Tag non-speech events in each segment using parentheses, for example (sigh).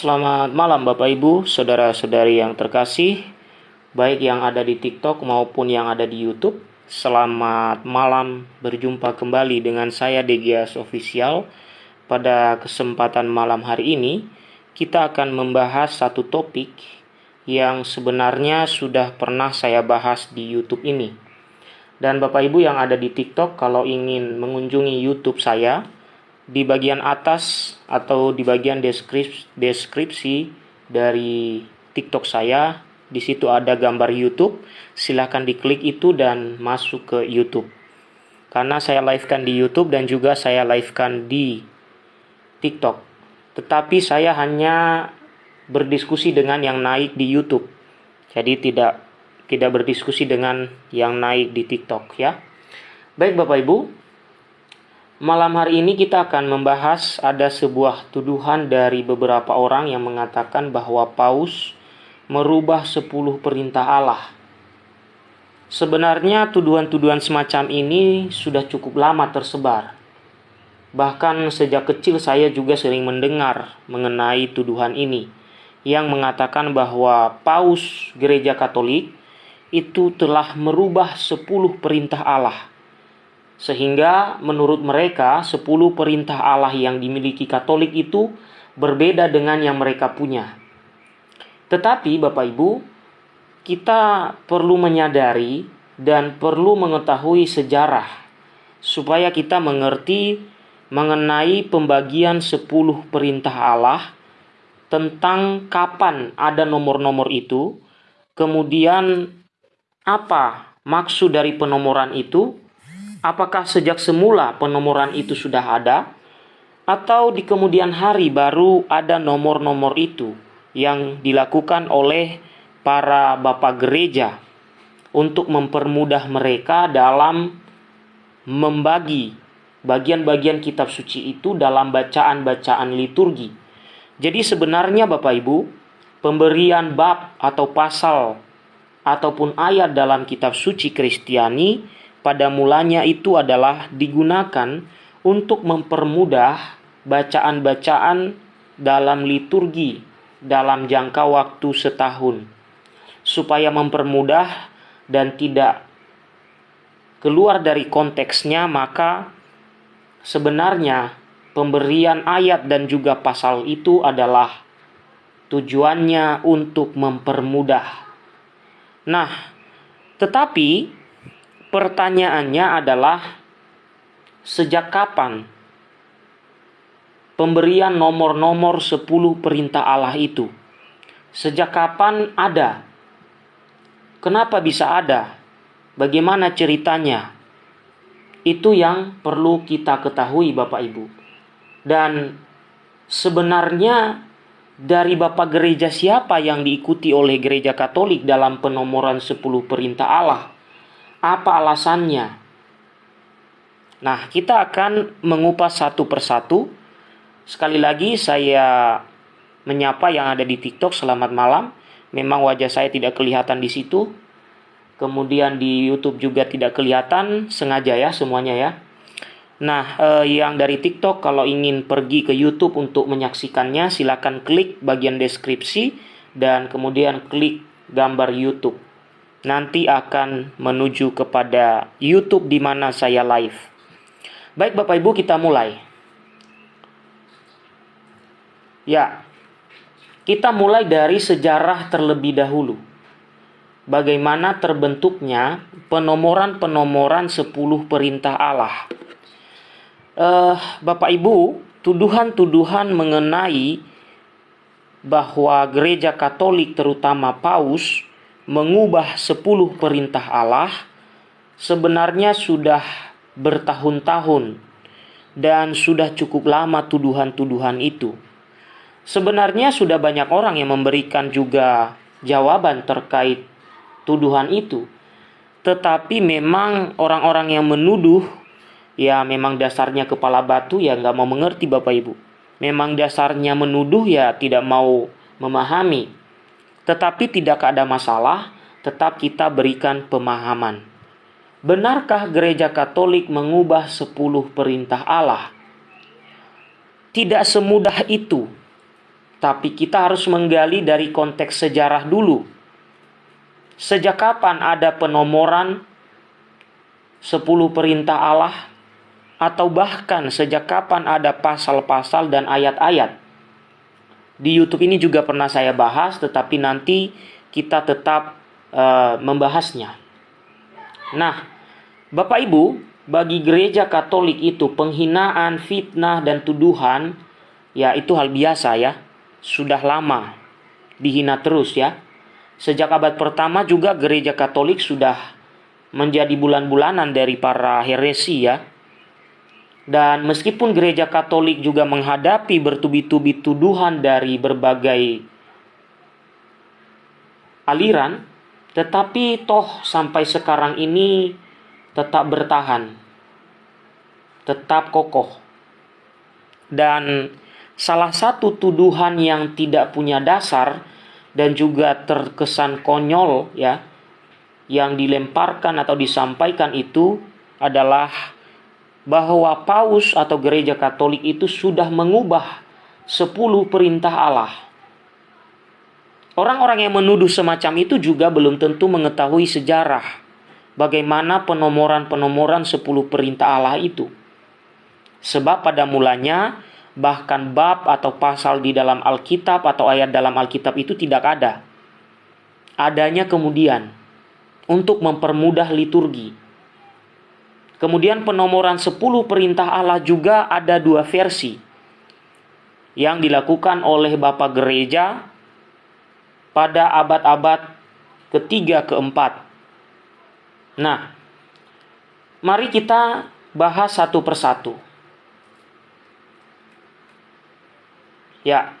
Selamat malam Bapak Ibu, saudara-saudari yang terkasih, baik yang ada di TikTok maupun yang ada di YouTube. Selamat malam, berjumpa kembali dengan saya Degias Official. Pada kesempatan malam hari ini, kita akan membahas satu topik yang sebenarnya sudah pernah saya bahas di YouTube ini. Dan Bapak Ibu yang ada di TikTok, kalau ingin mengunjungi YouTube saya, di bagian atas atau di bagian deskripsi, deskripsi dari TikTok saya, di situ ada gambar YouTube. Silahkan diklik itu dan masuk ke YouTube. Karena saya livekan di YouTube dan juga saya livekan di TikTok. Tetapi saya hanya berdiskusi dengan yang naik di YouTube. Jadi tidak tidak berdiskusi dengan yang naik di TikTok ya. Baik Bapak Ibu, Malam hari ini kita akan membahas ada sebuah tuduhan dari beberapa orang yang mengatakan bahwa Paus merubah 10 perintah Allah. Sebenarnya tuduhan-tuduhan semacam ini sudah cukup lama tersebar. Bahkan sejak kecil saya juga sering mendengar mengenai tuduhan ini yang mengatakan bahwa Paus Gereja Katolik itu telah merubah 10 perintah Allah sehingga menurut mereka 10 perintah Allah yang dimiliki Katolik itu berbeda dengan yang mereka punya. Tetapi Bapak Ibu, kita perlu menyadari dan perlu mengetahui sejarah supaya kita mengerti mengenai pembagian 10 perintah Allah tentang kapan ada nomor-nomor itu, kemudian apa maksud dari penomoran itu, Apakah sejak semula penomoran itu sudah ada, atau di kemudian hari baru ada nomor-nomor itu yang dilakukan oleh para bapak gereja untuk mempermudah mereka dalam membagi bagian-bagian kitab suci itu dalam bacaan-bacaan liturgi. Jadi sebenarnya Bapak Ibu, pemberian bab atau pasal ataupun ayat dalam kitab suci Kristiani pada mulanya itu adalah digunakan untuk mempermudah bacaan-bacaan dalam liturgi dalam jangka waktu setahun, supaya mempermudah dan tidak keluar dari konteksnya, maka sebenarnya pemberian ayat dan juga pasal itu adalah tujuannya untuk mempermudah. Nah, tetapi Pertanyaannya adalah sejak kapan pemberian nomor-nomor 10 perintah Allah itu? Sejak kapan ada? Kenapa bisa ada? Bagaimana ceritanya? Itu yang perlu kita ketahui Bapak Ibu. Dan sebenarnya dari Bapak gereja siapa yang diikuti oleh gereja Katolik dalam penomoran 10 perintah Allah? Apa alasannya? Nah, kita akan mengupas satu persatu. Sekali lagi saya menyapa yang ada di TikTok selamat malam. Memang wajah saya tidak kelihatan di situ. Kemudian di YouTube juga tidak kelihatan, sengaja ya semuanya ya. Nah, eh, yang dari TikTok kalau ingin pergi ke YouTube untuk menyaksikannya, silakan klik bagian deskripsi dan kemudian klik gambar YouTube nanti akan menuju kepada YouTube di mana saya live. Baik Bapak Ibu kita mulai. Ya, kita mulai dari sejarah terlebih dahulu. Bagaimana terbentuknya penomoran-penomoran 10 perintah Allah. Uh, Bapak Ibu, tuduhan-tuduhan mengenai bahwa gereja Katolik terutama Paus mengubah sepuluh perintah Allah sebenarnya sudah bertahun-tahun dan sudah cukup lama tuduhan-tuduhan itu. Sebenarnya sudah banyak orang yang memberikan juga jawaban terkait tuduhan itu. Tetapi memang orang-orang yang menuduh ya memang dasarnya kepala batu ya nggak mau mengerti Bapak Ibu. Memang dasarnya menuduh ya tidak mau memahami tetapi tidak ada masalah, tetap kita berikan pemahaman. Benarkah gereja Katolik mengubah sepuluh perintah Allah? Tidak semudah itu. Tapi kita harus menggali dari konteks sejarah dulu. Sejak kapan ada penomoran 10 perintah Allah atau bahkan sejak kapan ada pasal-pasal dan ayat-ayat. Di YouTube ini juga pernah saya bahas, tetapi nanti kita tetap uh, membahasnya. Nah, Bapak Ibu, bagi gereja Katolik itu penghinaan, fitnah, dan tuduhan, ya itu hal biasa ya, sudah lama dihina terus ya. Sejak abad pertama juga gereja Katolik sudah menjadi bulan-bulanan dari para heresi ya. Dan meskipun gereja Katolik juga menghadapi bertubi-tubi tuduhan dari berbagai aliran, tetapi toh sampai sekarang ini tetap bertahan, tetap kokoh. Dan salah satu tuduhan yang tidak punya dasar dan juga terkesan konyol ya yang dilemparkan atau disampaikan itu adalah bahwa paus atau gereja Katolik itu sudah mengubah 10 perintah Allah. Orang-orang yang menuduh semacam itu juga belum tentu mengetahui sejarah bagaimana penomoran-penomoran 10 perintah Allah itu. Sebab pada mulanya bahkan bab atau pasal di dalam Alkitab atau ayat dalam Alkitab itu tidak ada. Adanya kemudian untuk mempermudah liturgi. Kemudian penomoran 10 perintah Allah juga ada dua versi yang dilakukan oleh Bapak Gereja pada abad-abad ketiga keempat. Nah, mari kita bahas satu persatu. Ya,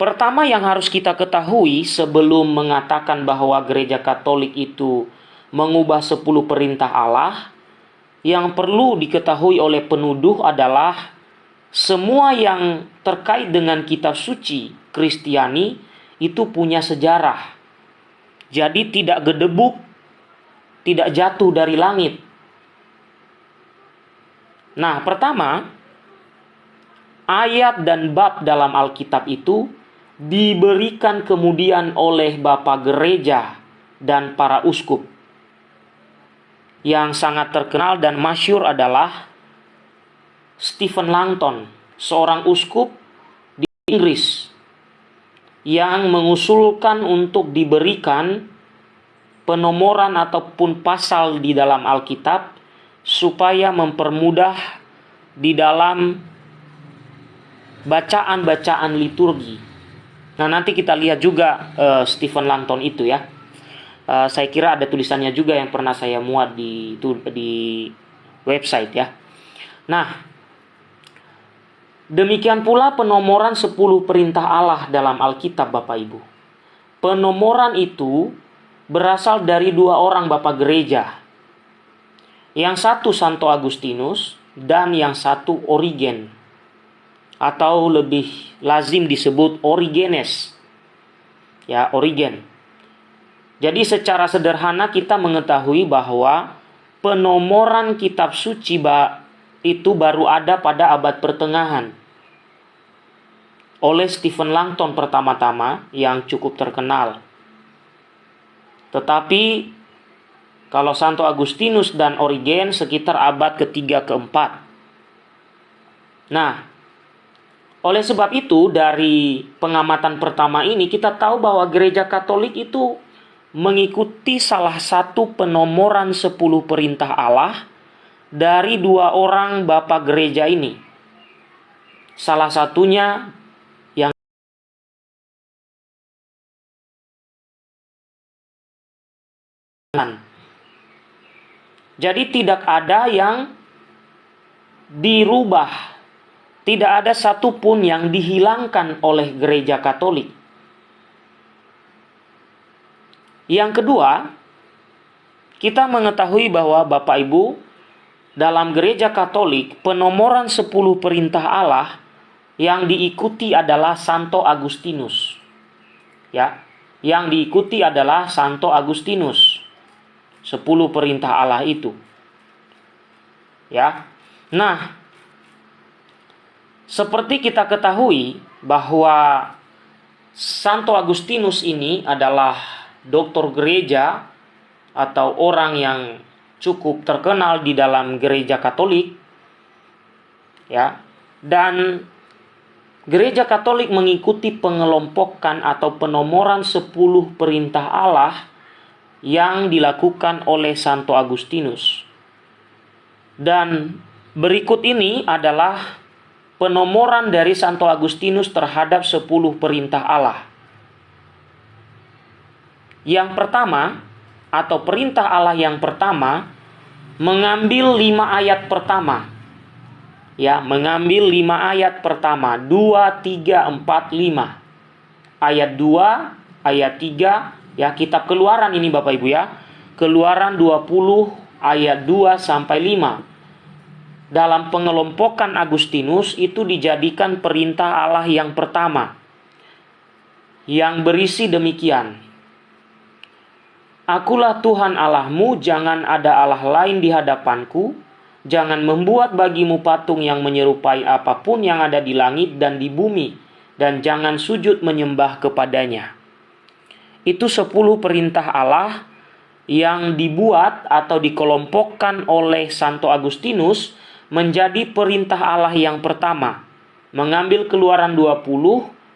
Pertama yang harus kita ketahui sebelum mengatakan bahwa gereja Katolik itu mengubah 10 perintah Allah, yang perlu diketahui oleh penuduh adalah semua yang terkait dengan kitab suci Kristiani itu punya sejarah. Jadi tidak gedebuk, tidak jatuh dari langit. Nah, pertama, ayat dan bab dalam Alkitab itu diberikan kemudian oleh Bapak Gereja dan para uskup. Yang sangat terkenal dan masyur adalah Stephen Langton, seorang uskup di Inggris yang mengusulkan untuk diberikan penomoran ataupun pasal di dalam Alkitab supaya mempermudah di dalam bacaan-bacaan liturgi Nah, nanti kita lihat juga uh, Stephen Langton itu ya. Uh, saya kira ada tulisannya juga yang pernah saya muat di di website ya. Nah, demikian pula penomoran 10 perintah Allah dalam Alkitab Bapak Ibu. Penomoran itu berasal dari dua orang Bapak gereja. Yang satu Santo Agustinus dan yang satu Origen atau lebih lazim disebut Origenes. Ya, Origen. Jadi secara sederhana kita mengetahui bahwa penomoran kitab suci itu baru ada pada abad pertengahan. Oleh Stephen Langton pertama-tama yang cukup terkenal. Tetapi kalau Santo Agustinus dan Origen sekitar abad ketiga keempat. Nah, oleh sebab itu, dari pengamatan pertama ini, kita tahu bahwa gereja Katolik itu mengikuti salah satu penomoran 10 perintah Allah dari dua orang bapak gereja ini. Salah satunya yang Jadi tidak ada yang dirubah tidak ada satupun yang dihilangkan oleh gereja Katolik. Yang kedua, kita mengetahui bahwa Bapak Ibu, dalam gereja Katolik, penomoran 10 perintah Allah yang diikuti adalah Santo Agustinus. Ya, yang diikuti adalah Santo Agustinus. 10 perintah Allah itu. Ya. Nah, seperti kita ketahui, bahwa Santo Agustinus ini adalah doktor gereja atau orang yang cukup terkenal di dalam gereja Katolik. Ya. Dan gereja Katolik mengikuti pengelompokan atau penomoran 10 perintah Allah yang dilakukan oleh Santo Agustinus. Dan berikut ini adalah penomoran dari Santo Agustinus terhadap 10 perintah Allah. Yang pertama, atau perintah Allah yang pertama, mengambil lima ayat pertama. Ya, mengambil lima ayat pertama. Dua, tiga, empat, lima. Ayat dua, ayat tiga, ya kitab keluaran ini Bapak Ibu ya. Keluaran 20 ayat 2 sampai 5 dalam pengelompokan Agustinus itu dijadikan perintah Allah yang pertama yang berisi demikian. Akulah Tuhan Allahmu, jangan ada Allah lain di hadapanku, jangan membuat bagimu patung yang menyerupai apa pun yang ada di langit dan di bumi, dan jangan sujud menyembah kepadanya. Itu sepuluh perintah Allah yang dibuat atau dikelompokkan oleh Santo Agustinus menjadi perintah Allah yang pertama. Mengambil keluaran 20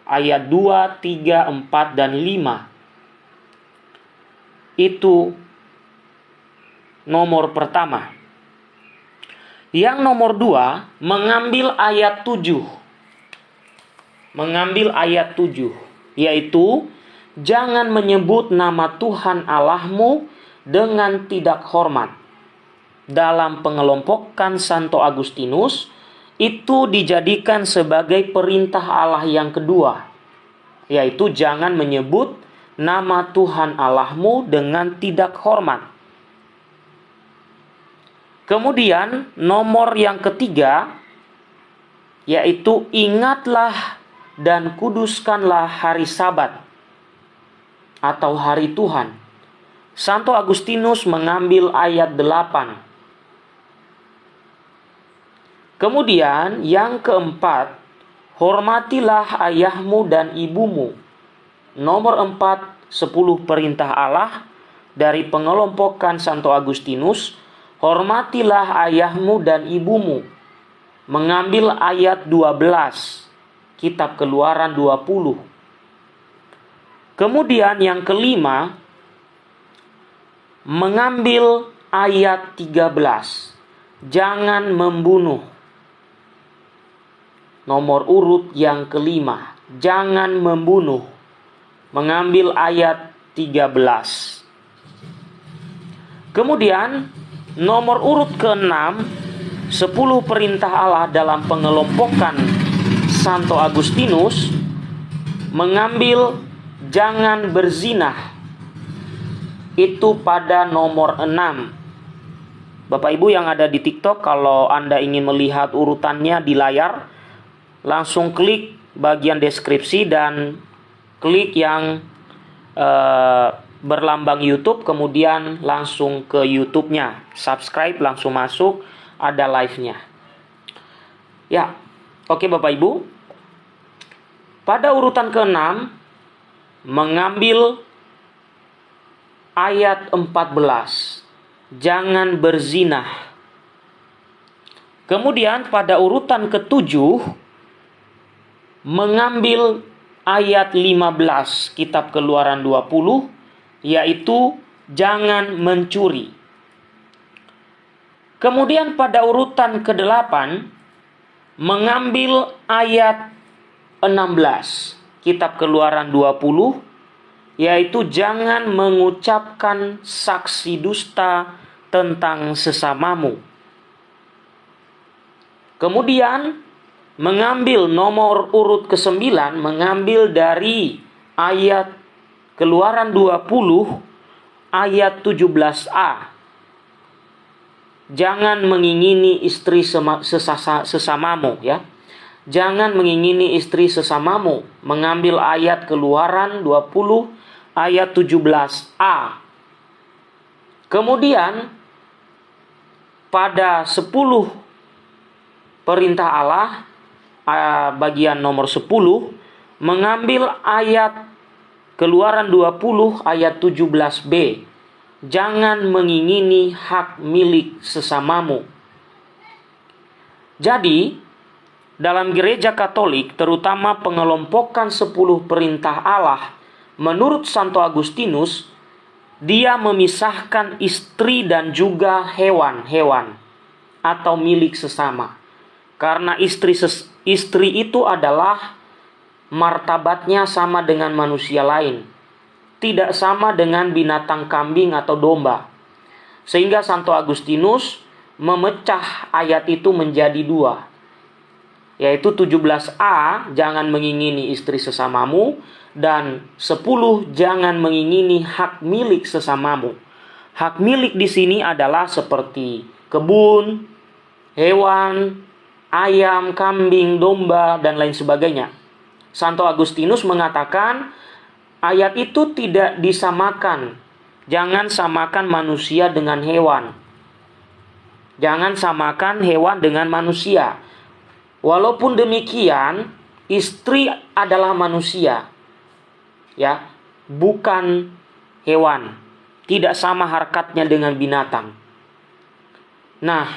ayat 2, 3, 4, dan 5. Itu nomor pertama. Yang nomor dua, mengambil ayat 7. Mengambil ayat 7, yaitu jangan menyebut nama Tuhan Allahmu dengan tidak hormat dalam pengelompokan Santo Agustinus itu dijadikan sebagai perintah Allah yang kedua, yaitu jangan menyebut nama Tuhan Allahmu dengan tidak hormat. Kemudian nomor yang ketiga yaitu ingatlah dan kuduskanlah hari Sabat atau hari Tuhan. Santo Agustinus mengambil ayat 8 Kemudian yang keempat, hormatilah ayahmu dan ibumu. Nomor empat, sepuluh perintah Allah dari pengelompokan Santo Agustinus, hormatilah ayahmu dan ibumu. Mengambil ayat 12, kitab keluaran 20. Kemudian yang kelima, mengambil ayat 13, jangan membunuh Nomor urut yang kelima, jangan membunuh. Mengambil ayat 13. Kemudian nomor urut keenam, 10 perintah Allah dalam pengelompokan Santo Agustinus mengambil jangan berzinah. Itu pada nomor 6. Bapak Ibu yang ada di TikTok kalau Anda ingin melihat urutannya di layar langsung klik bagian deskripsi dan klik yang uh, berlambang YouTube kemudian langsung ke YouTube-nya. Subscribe langsung masuk ada live-nya. Ya oke Bapak Ibu. Pada urutan ke-6 mengambil ayat 14 jangan berzinah. Kemudian pada urutan ketujuh mengambil ayat 15 kitab Keluaran 20 yaitu jangan mencuri. Kemudian pada urutan ke-8 mengambil ayat 16 kitab Keluaran 20 yaitu jangan mengucapkan saksi dusta tentang sesamamu. Kemudian mengambil nomor urut ke-9 mengambil dari ayat Keluaran 20 ayat 17a. Jangan mengingini istri sesasa, sesamamu ya. Jangan mengingini istri sesamamu. Mengambil ayat Keluaran 20 ayat 17a. Kemudian pada 10 perintah Allah bagian nomor 10 mengambil ayat Keluaran 20 ayat 17b. Jangan mengingini hak milik sesamamu. Jadi, dalam gereja Katolik, terutama pengelompokan 10 perintah Allah, menurut Santo Agustinus, dia memisahkan istri dan juga hewan-hewan atau milik sesama. Karena istri ses istri itu adalah martabatnya sama dengan manusia lain. Tidak sama dengan binatang kambing atau domba. Sehingga Santo Agustinus memecah ayat itu menjadi dua. Yaitu 17a, jangan mengingini istri sesamamu. Dan 10, jangan mengingini hak milik sesamamu. Hak milik di sini adalah seperti kebun, hewan, ayam, kambing, domba, dan lain sebagainya. Santo Agustinus mengatakan ayat itu tidak disamakan. Jangan samakan manusia dengan hewan. Jangan samakan hewan dengan manusia. Walaupun demikian, istri adalah manusia. Ya, bukan hewan. Tidak sama harkatnya dengan binatang. Nah,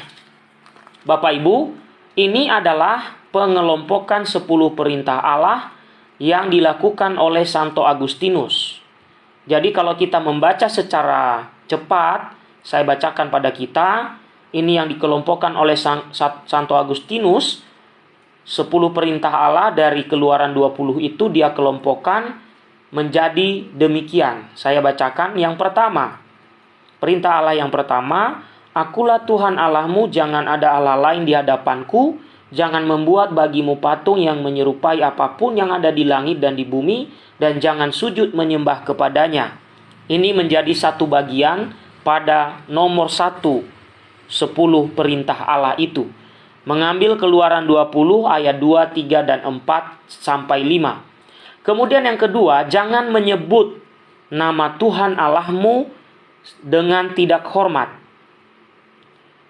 Bapak Ibu, ini adalah pengelompokan 10 perintah Allah yang dilakukan oleh Santo Agustinus. Jadi kalau kita membaca secara cepat, saya bacakan pada kita, ini yang dikelompokkan oleh Santo Agustinus, 10 perintah Allah dari keluaran 20 itu dia kelompokkan menjadi demikian. Saya bacakan yang pertama. Perintah Allah yang pertama, Akulah Tuhan Allahmu, jangan ada Allah lain di hadapanku, jangan membuat bagimu patung yang menyerupai apa pun yang ada di langit dan di bumi, dan jangan sujud menyembah kepadanya. Ini menjadi satu bagian pada nomor satu, sepuluh perintah Allah itu. Mengambil keluaran 20 ayat 2, 3, dan 4 sampai 5. Kemudian yang kedua, jangan menyebut nama Tuhan Allahmu dengan tidak hormat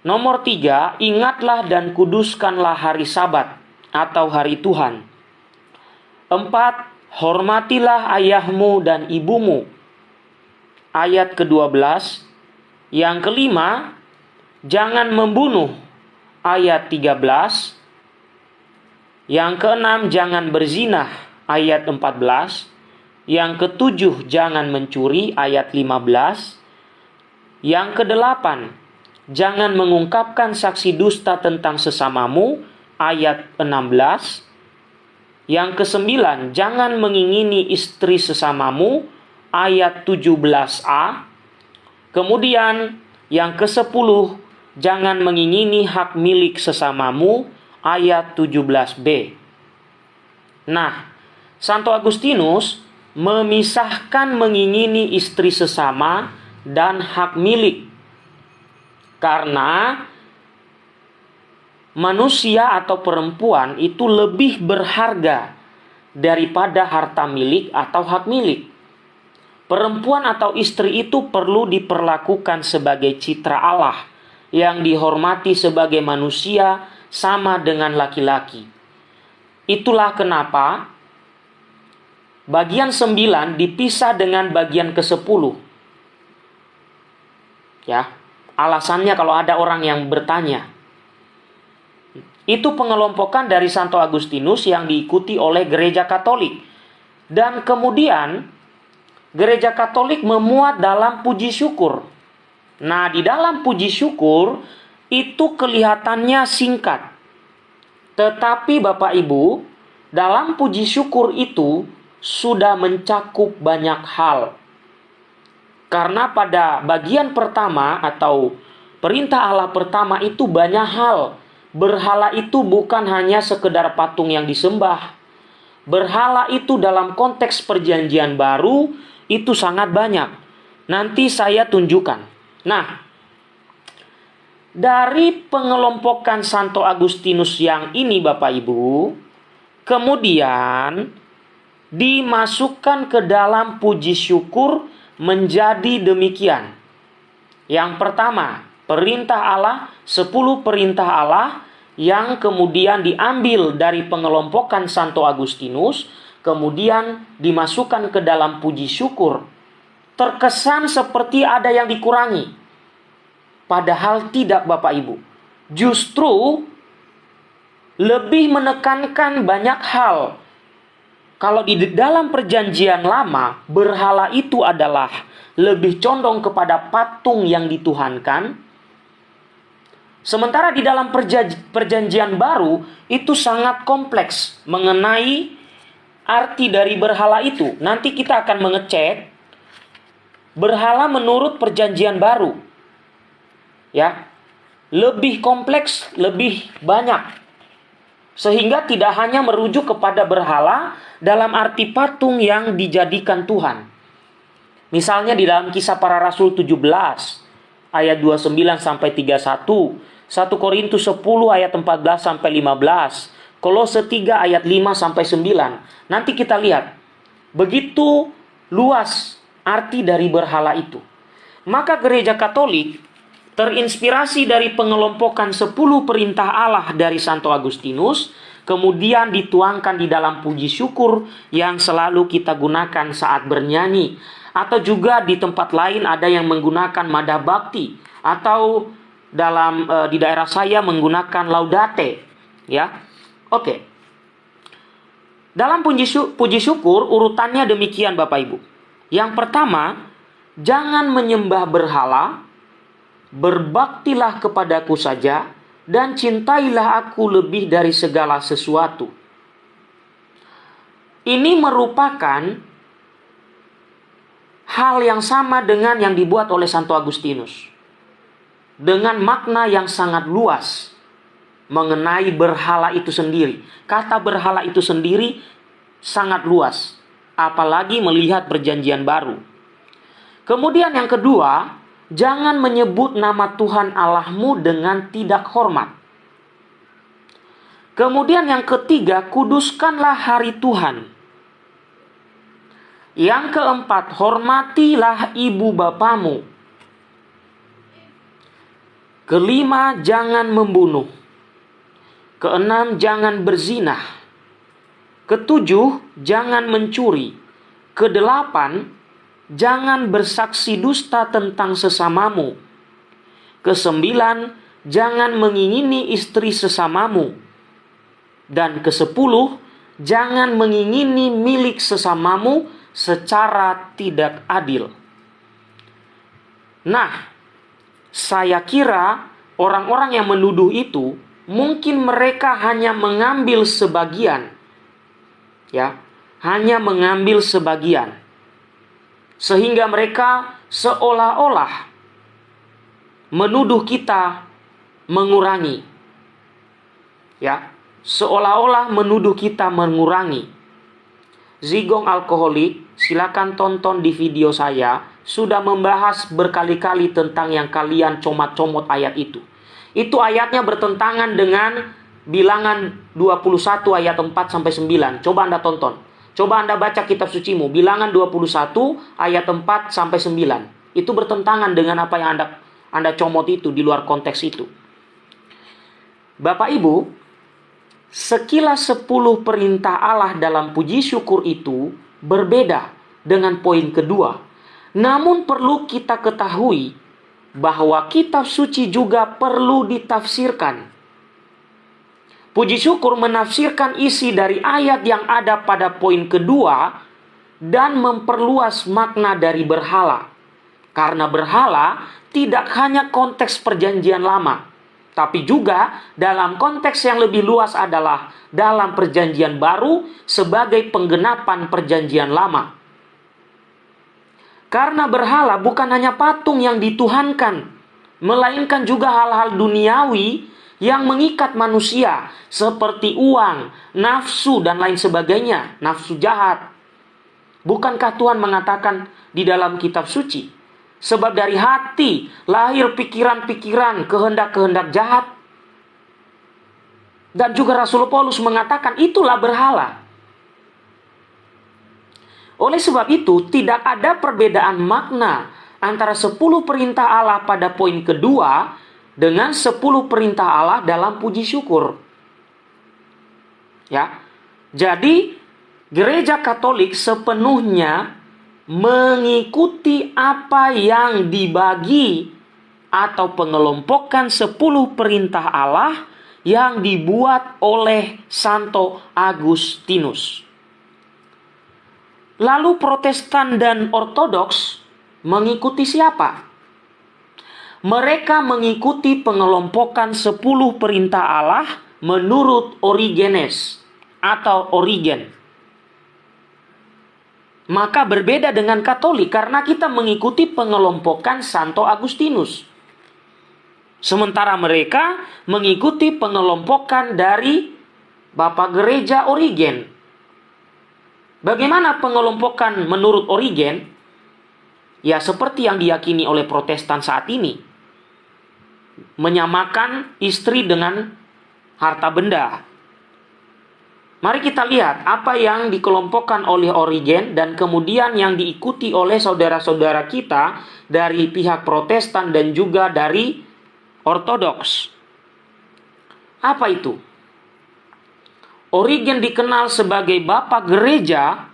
Nomor tiga, ingatlah dan kuduskanlah hari sabat atau hari Tuhan. Empat, hormatilah ayahmu dan ibumu. Ayat ke-12. Yang kelima, jangan membunuh. Ayat 13. Yang keenam, jangan berzinah. Ayat 14. Yang ketujuh, jangan mencuri. Ayat 15. Yang kedelapan, jangan mengungkapkan saksi dusta tentang sesamamu ayat 16 yang kesembilan jangan mengingini istri sesamamu ayat 17a kemudian yang kesepuluh jangan mengingini hak milik sesamamu ayat 17b nah Santo Agustinus memisahkan mengingini istri sesama dan hak milik karena manusia atau perempuan itu lebih berharga daripada harta milik atau hak milik. Perempuan atau istri itu perlu diperlakukan sebagai citra Allah yang dihormati sebagai manusia sama dengan laki-laki. Itulah kenapa bagian sembilan dipisah dengan bagian ke sepuluh. Ya, Alasannya kalau ada orang yang bertanya. Itu pengelompokan dari Santo Agustinus yang diikuti oleh gereja Katolik. Dan kemudian gereja Katolik memuat dalam puji syukur. Nah, di dalam puji syukur itu kelihatannya singkat. Tetapi Bapak Ibu, dalam puji syukur itu sudah mencakup banyak hal. Karena pada bagian pertama atau perintah Allah pertama itu banyak hal. Berhala itu bukan hanya sekedar patung yang disembah. Berhala itu dalam konteks perjanjian baru itu sangat banyak. Nanti saya tunjukkan. Nah, dari pengelompokan Santo Agustinus yang ini Bapak Ibu, kemudian dimasukkan ke dalam puji syukur menjadi demikian. Yang pertama, perintah Allah, 10 perintah Allah yang kemudian diambil dari pengelompokan Santo Agustinus, kemudian dimasukkan ke dalam puji syukur, terkesan seperti ada yang dikurangi. Padahal tidak Bapak Ibu. Justru lebih menekankan banyak hal. Kalau di dalam perjanjian lama, berhala itu adalah lebih condong kepada patung yang dituhankan, Sementara di dalam perjanjian baru itu sangat kompleks mengenai arti dari berhala itu. Nanti kita akan mengecek berhala menurut perjanjian baru. Ya. Lebih kompleks, lebih banyak. Sehingga tidak hanya merujuk kepada berhala dalam arti patung yang dijadikan Tuhan. Misalnya di dalam kisah para rasul 17 ayat 29 sampai 31 1 Korintus 10 ayat 14 sampai 15. Kolose 3 ayat 5 sampai 9. Nanti kita lihat begitu luas arti dari berhala itu. Maka gereja Katolik terinspirasi dari pengelompokan 10 perintah Allah dari Santo Agustinus, kemudian dituangkan di dalam puji syukur yang selalu kita gunakan saat bernyanyi. Atau juga di tempat lain ada yang menggunakan mada bakti atau dalam e, di daerah saya menggunakan laudate ya. Oke. Dalam puji, puji syukur urutannya demikian Bapak Ibu. Yang pertama jangan menyembah berhala berbaktilah kepadaku saja dan cintailah aku lebih dari segala sesuatu ini merupakan hal yang sama dengan yang dibuat oleh Santo Agustinus dengan makna yang sangat luas mengenai berhala itu sendiri. Kata berhala itu sendiri sangat luas, apalagi melihat perjanjian baru. Kemudian yang kedua, jangan menyebut nama Tuhan Allahmu dengan tidak hormat. Kemudian yang ketiga, kuduskanlah hari Tuhan. Yang keempat, hormatilah ibu bapamu Kelima, jangan membunuh. Keenam, jangan berzinah. Ketujuh, jangan mencuri. Kedelapan, jangan bersaksi dusta tentang sesamamu. Kesembilan, jangan mengingini istri sesamamu. Dan kesepuluh, jangan mengingini milik sesamamu secara tidak adil. Nah, saya kira orang-orang yang menuduh itu mungkin mereka hanya mengambil sebagian. Ya, hanya mengambil sebagian. Sehingga mereka seolah-olah menuduh kita mengurangi. Ya, seolah-olah menuduh kita mengurangi. Zigong alkoholik, silakan tonton di video saya sudah membahas berkali-kali tentang yang kalian comot-comot ayat itu. Itu ayatnya bertentangan dengan bilangan 21 ayat 4 sampai 9. Coba Anda tonton. Coba Anda baca kitab sucimu, bilangan 21 ayat 4 sampai 9. Itu bertentangan dengan apa yang Anda Anda comot itu di luar konteks itu. Bapak Ibu, sekilas 10 perintah Allah dalam puji syukur itu berbeda dengan poin kedua namun perlu kita ketahui bahwa kitab suci juga perlu ditafsirkan. Puji syukur menafsirkan isi dari ayat yang ada pada poin kedua dan memperluas makna dari berhala. Karena berhala tidak hanya konteks perjanjian lama, tapi juga dalam konteks yang lebih luas adalah dalam perjanjian baru sebagai penggenapan perjanjian lama. Karena berhala bukan hanya patung yang dituhankan, melainkan juga hal-hal duniawi yang mengikat manusia seperti uang, nafsu dan lain sebagainya, nafsu jahat. Bukankah Tuhan mengatakan di dalam kitab suci, sebab dari hati lahir pikiran-pikiran, kehendak-kehendak jahat. Dan juga Rasul Paulus mengatakan itulah berhala. Oleh sebab itu, tidak ada perbedaan makna antara 10 perintah Allah pada poin kedua dengan 10 perintah Allah dalam puji syukur. Ya. Jadi gereja Katolik sepenuhnya mengikuti apa yang dibagi atau pengelompokan 10 perintah Allah yang dibuat oleh Santo Agustinus. Lalu Protestan dan Ortodoks mengikuti siapa? Mereka mengikuti pengelompokan 10 perintah Allah menurut Origenes atau Origen maka berbeda dengan Katolik karena kita mengikuti pengelompokan Santo Agustinus. Sementara mereka mengikuti pengelompokan dari Bapak Gereja Origen. Bagaimana pengelompokan menurut Origen? Ya seperti yang diyakini oleh Protestan saat ini. Menyamakan istri dengan harta benda Mari kita lihat apa yang dikelompokkan oleh Origen dan kemudian yang diikuti oleh saudara-saudara kita dari pihak Protestan dan juga dari Ortodoks. Apa itu? Origen dikenal sebagai bapak gereja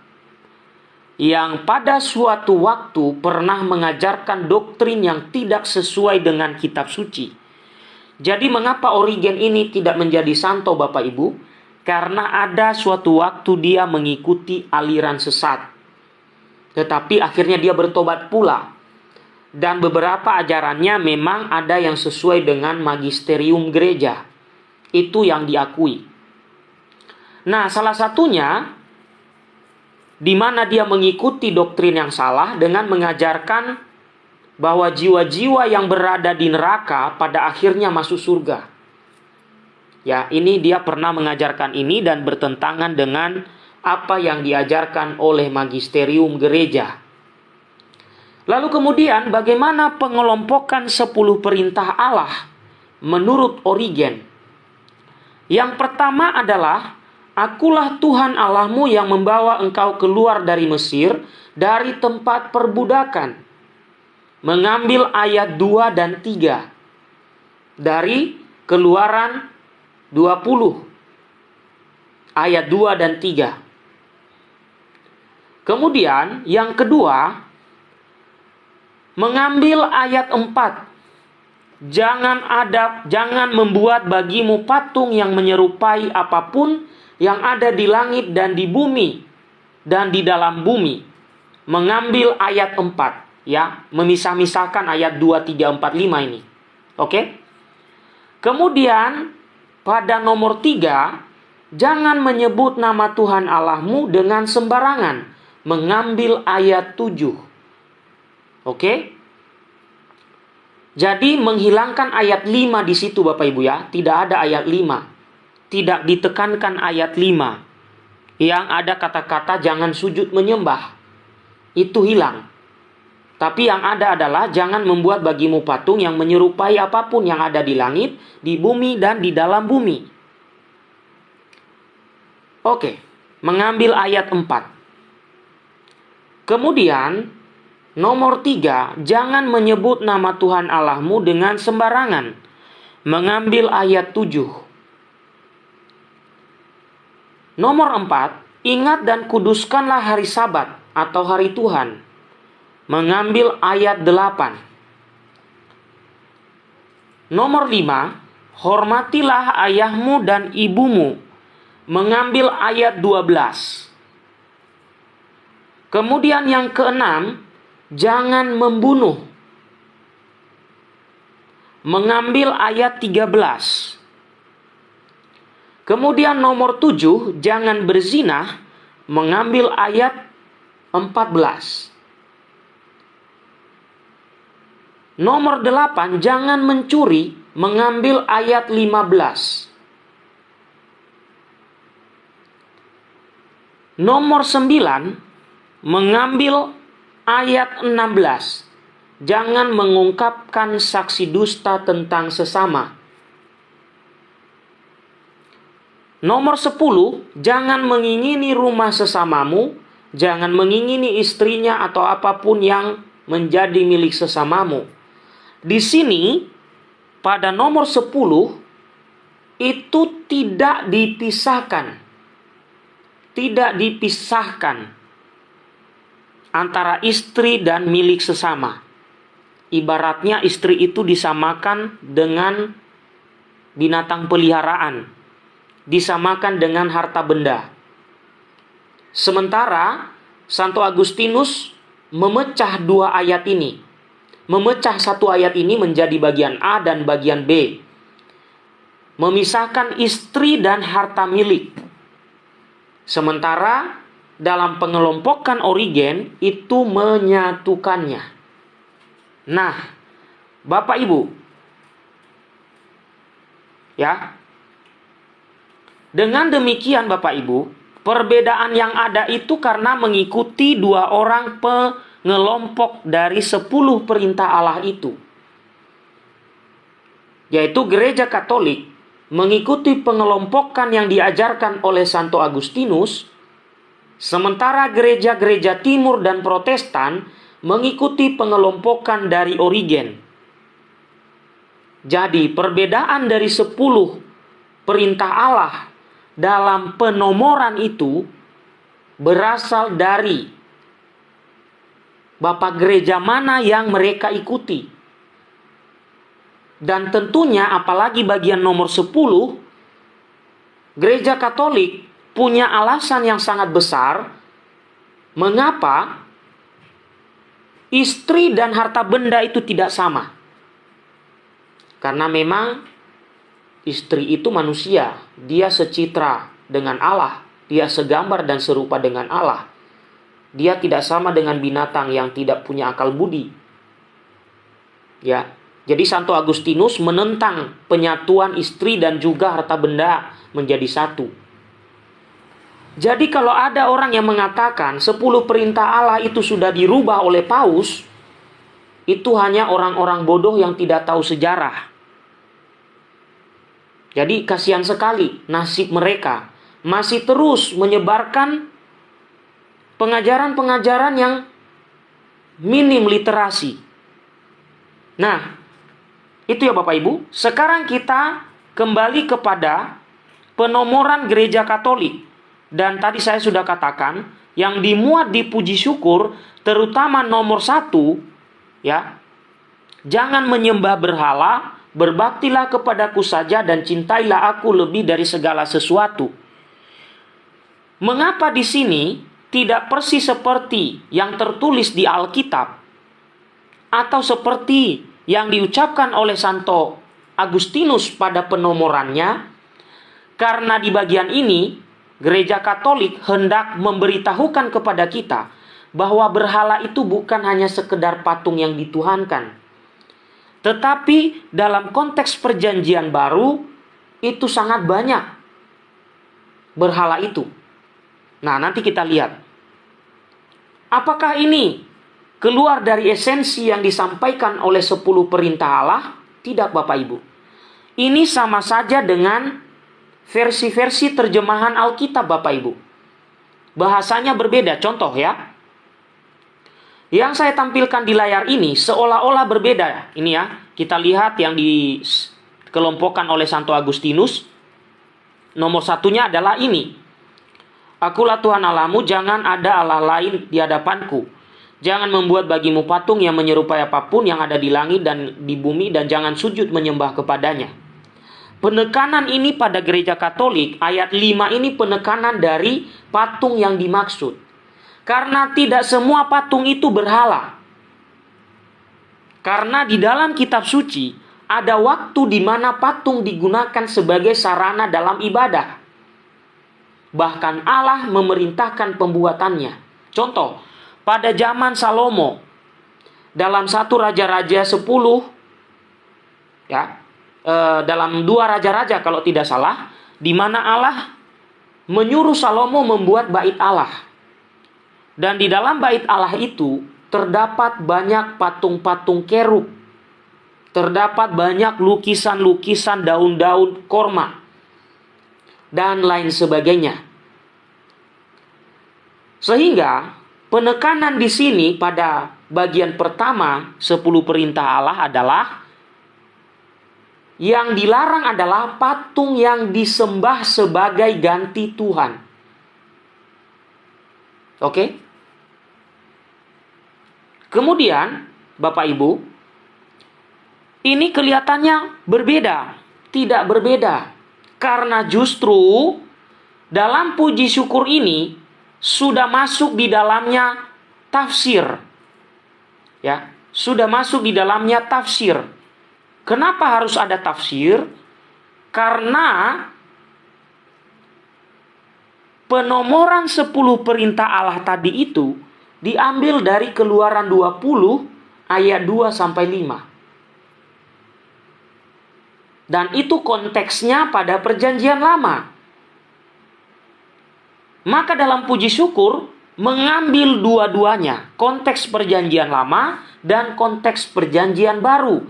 yang pada suatu waktu pernah mengajarkan doktrin yang tidak sesuai dengan kitab suci. Jadi mengapa Origen ini tidak menjadi santo Bapak Ibu? karena ada suatu waktu dia mengikuti aliran sesat. Tetapi akhirnya dia bertobat pula. Dan beberapa ajarannya memang ada yang sesuai dengan magisterium gereja. Itu yang diakui. Nah, salah satunya di mana dia mengikuti doktrin yang salah dengan mengajarkan bahwa jiwa-jiwa yang berada di neraka pada akhirnya masuk surga. Ya, ini dia pernah mengajarkan ini dan bertentangan dengan apa yang diajarkan oleh magisterium gereja. Lalu kemudian bagaimana pengelompokan 10 perintah Allah menurut Origen? Yang pertama adalah Akulah Tuhan Allahmu yang membawa engkau keluar dari Mesir, dari tempat perbudakan. Mengambil ayat 2 dan 3 dari keluaran 20 ayat 2 dan 3. Kemudian yang kedua mengambil ayat 4. Jangan ada jangan membuat bagimu patung yang menyerupai apa pun yang ada di langit dan di bumi dan di dalam bumi. Mengambil ayat 4 ya, memisah-misahkan ayat 2 3 4 5 ini. Oke? Kemudian pada nomor tiga, jangan menyebut nama Tuhan Allahmu dengan sembarangan. Mengambil ayat tujuh. Oke? Jadi menghilangkan ayat lima di situ Bapak Ibu ya. Tidak ada ayat lima. Tidak ditekankan ayat lima. Yang ada kata-kata jangan sujud menyembah. Itu hilang. Tapi yang ada adalah jangan membuat bagimu patung yang menyerupai apa pun yang ada di langit, di bumi, dan di dalam bumi. Oke, mengambil ayat 4. Kemudian, nomor 3, jangan menyebut nama Tuhan Allahmu dengan sembarangan. Mengambil ayat 7. Nomor 4, ingat dan kuduskanlah hari sabat atau hari Tuhan mengambil ayat 8. Nomor 5, hormatilah ayahmu dan ibumu, mengambil ayat 12. Kemudian yang keenam, jangan membunuh. Mengambil ayat 13. Kemudian nomor 7, jangan berzina, mengambil ayat 14. Nomor 8, jangan mencuri, mengambil ayat 15. Nomor 9, mengambil ayat 16. Jangan mengungkapkan saksi dusta tentang sesama. Nomor 10, jangan mengingini rumah sesamamu, jangan mengingini istrinya atau apa pun yang menjadi milik sesamamu. Di sini pada nomor 10 itu tidak dipisahkan. Tidak dipisahkan antara istri dan milik sesama. Ibaratnya istri itu disamakan dengan binatang peliharaan, disamakan dengan harta benda. Sementara Santo Agustinus memecah dua ayat ini. Memecah satu ayat ini menjadi bagian A dan bagian B. Memisahkan istri dan harta milik. Sementara dalam pengelompokan Origen itu menyatukannya. Nah, Bapak Ibu, ya, dengan demikian Bapak Ibu, perbedaan yang ada itu karena mengikuti dua orang pengelompok dari sepuluh perintah Allah itu. Yaitu gereja katolik mengikuti pengelompokan yang diajarkan oleh Santo Agustinus Sementara gereja-gereja timur dan protestan mengikuti pengelompokan dari Origen. Jadi perbedaan dari sepuluh perintah Allah dalam penomoran itu berasal dari Bapak gereja mana yang mereka ikuti. Dan tentunya apalagi bagian nomor 10 Gereja Katolik punya alasan yang sangat besar mengapa istri dan harta benda itu tidak sama. Karena memang istri itu manusia, dia secitra dengan Allah, dia segambar dan serupa dengan Allah. Dia tidak sama dengan binatang yang tidak punya akal budi. Ya, jadi Santo Agustinus menentang penyatuan istri dan juga harta benda menjadi satu. Jadi kalau ada orang yang mengatakan 10 perintah Allah itu sudah dirubah oleh paus, itu hanya orang-orang bodoh yang tidak tahu sejarah. Jadi kasihan sekali nasib mereka masih terus menyebarkan pengajaran-pengajaran yang minim literasi. Nah, itu ya Bapak Ibu. Sekarang kita kembali kepada penomoran gereja Katolik dan tadi saya sudah katakan, yang dimuat di puji syukur, terutama nomor satu, ya, jangan menyembah berhala, berbaktilah kepadaku saja dan cintailah aku lebih dari segala sesuatu. Mengapa di sini tidak persis seperti yang tertulis di Alkitab atau seperti yang diucapkan oleh Santo Agustinus pada penomorannya? Karena di bagian ini gereja Katolik hendak memberitahukan kepada kita bahwa berhala itu bukan hanya sekedar patung yang dituhankan. Tetapi dalam konteks perjanjian baru itu sangat banyak berhala itu. Nah, nanti kita lihat. Apakah ini keluar dari esensi yang disampaikan oleh 10 perintah Allah? Tidak Bapak Ibu. Ini sama saja dengan versi-versi terjemahan Alkitab Bapak Ibu. Bahasanya berbeda. Contoh ya. Yang saya tampilkan di layar ini seolah-olah berbeda. Ini ya, kita lihat yang dikelompokkan oleh Santo Agustinus. Nomor satunya adalah ini. Akulah Tuhan Allahmu, jangan ada Allah lain di hadapanku. Jangan membuat bagimu patung yang menyerupai apa pun yang ada di langit dan di bumi dan jangan sujud menyembah kepadanya. Penekanan ini pada gereja Katolik, ayat 5 ini penekanan dari patung yang dimaksud. Karena tidak semua patung itu berhala. Karena di dalam kitab suci ada waktu di mana patung digunakan sebagai sarana dalam ibadah. Bahkan Allah memerintahkan pembuatannya. Contoh, pada zaman Salomo, dalam satu Raja-Raja 10, ya, Eh, dalam dua raja-raja kalau tidak salah, di mana Allah menyuruh Salomo membuat bait Allah. Dan di dalam bait Allah itu terdapat banyak patung-patung kerub. Terdapat banyak lukisan-lukisan daun-daun korma. Dan lain sebagainya. Sehingga penekanan di sini pada bagian pertama 10 perintah Allah adalah Yang dilarang adalah patung yang disembah sebagai ganti Tuhan. Oke? Kemudian, Bapak Ibu, ini kelihatannya berbeda, tidak berbeda. Karena justru dalam puji syukur ini sudah masuk di dalamnya tafsir. Ya, sudah masuk di dalamnya tafsir. Kenapa harus ada tafsir? Karena penomoran 10 perintah Allah tadi itu diambil dari Keluaran 20 ayat 2 sampai 5. Dan itu konteksnya pada perjanjian lama. Maka dalam puji syukur mengambil dua-duanya, konteks perjanjian lama dan konteks perjanjian baru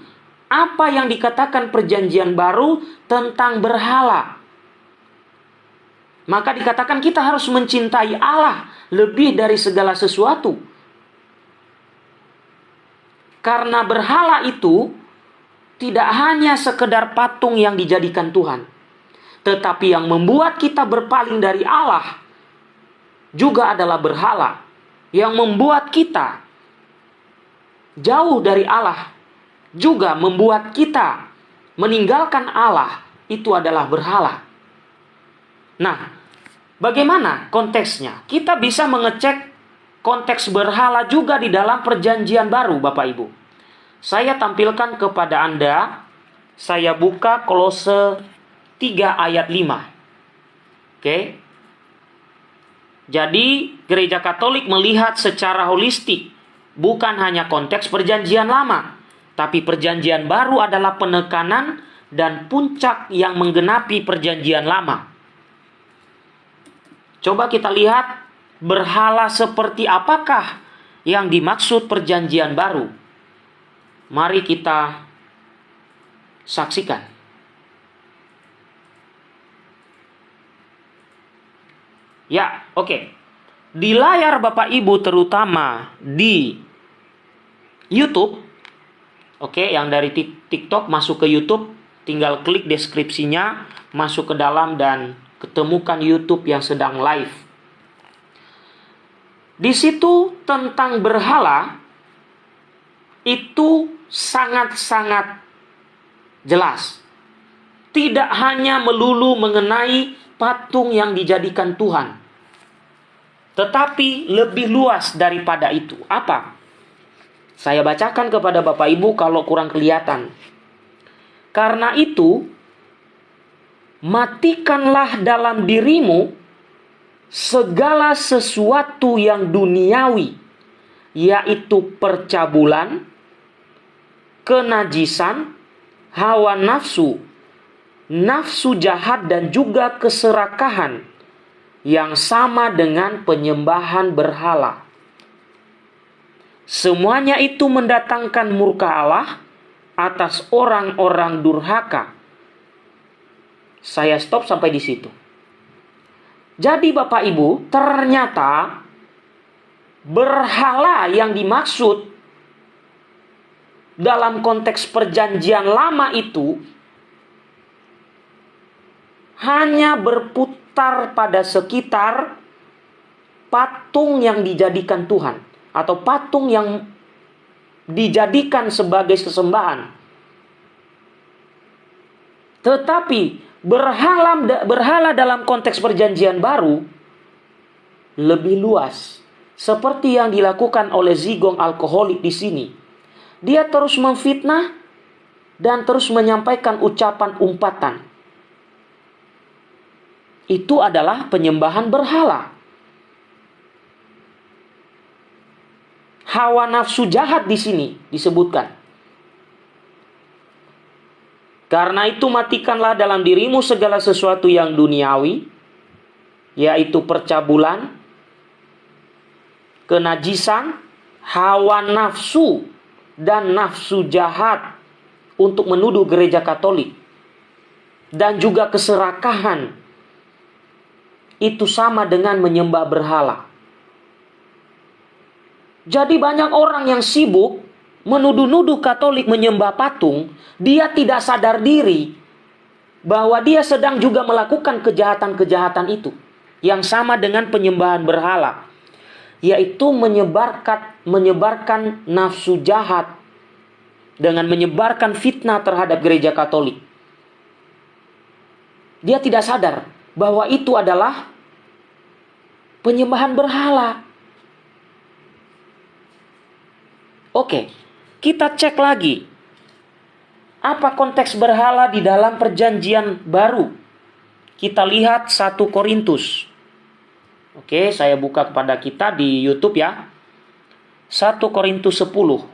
apa yang dikatakan perjanjian baru tentang berhala. Maka dikatakan kita harus mencintai Allah lebih dari segala sesuatu. Karena berhala itu tidak hanya sekedar patung yang dijadikan Tuhan, tetapi yang membuat kita berpaling dari Allah juga adalah berhala yang membuat kita jauh dari Allah juga membuat kita meninggalkan Allah itu adalah berhala. Nah, bagaimana konteksnya? Kita bisa mengecek konteks berhala juga di dalam perjanjian baru, Bapak Ibu. Saya tampilkan kepada Anda, saya buka kolose 3 ayat 5. Oke. Jadi, gereja Katolik melihat secara holistik, bukan hanya konteks perjanjian lama, tapi perjanjian baru adalah penekanan dan puncak yang menggenapi perjanjian lama. Coba kita lihat berhala seperti apakah yang dimaksud perjanjian baru. Mari kita saksikan. Ya, oke. Okay. Di layar Bapak Ibu terutama di YouTube Oke, yang dari TikTok masuk ke YouTube, tinggal klik deskripsinya, masuk ke dalam dan ketemukan YouTube yang sedang live. Di situ tentang berhala itu sangat-sangat jelas. Tidak hanya melulu mengenai patung yang dijadikan Tuhan, tetapi lebih luas daripada itu. Apa? Saya bacakan kepada Bapak Ibu kalau kurang kelihatan. Karena itu, matikanlah dalam dirimu segala sesuatu yang duniawi, yaitu percabulan, kenajisan, hawa nafsu, nafsu jahat, dan juga keserakahan yang sama dengan penyembahan berhala. Semuanya itu mendatangkan murka Allah atas orang-orang durhaka. Saya stop sampai di situ. Jadi Bapak Ibu, ternyata berhala yang dimaksud dalam konteks perjanjian lama itu hanya berputar pada sekitar patung yang dijadikan Tuhan atau patung yang dijadikan sebagai sesembahan. Tetapi berhala berhala dalam konteks perjanjian baru lebih luas. Seperti yang dilakukan oleh zigong alkoholik di sini. Dia terus memfitnah dan terus menyampaikan ucapan umpatan. Itu adalah penyembahan berhala. hawa nafsu jahat di sini disebutkan. Karena itu matikanlah dalam dirimu segala sesuatu yang duniawi, yaitu percabulan, kenajisan, hawa nafsu, dan nafsu jahat untuk menuduh gereja Katolik, dan juga keserakahan. Itu sama dengan menyembah berhala. Jadi banyak orang yang sibuk menuduh-nuduh Katolik menyembah patung, dia tidak sadar diri bahwa dia sedang juga melakukan kejahatan-kejahatan itu yang sama dengan penyembahan berhala yaitu menyebarkan menyebarkan nafsu jahat dengan menyebarkan fitnah terhadap gereja Katolik. Dia tidak sadar bahwa itu adalah penyembahan berhala. Oke, kita cek lagi apa konteks berhala di dalam perjanjian baru? Kita lihat 1 Korintus. Oke, saya buka kepada kita di YouTube ya. 1 Korintus 10.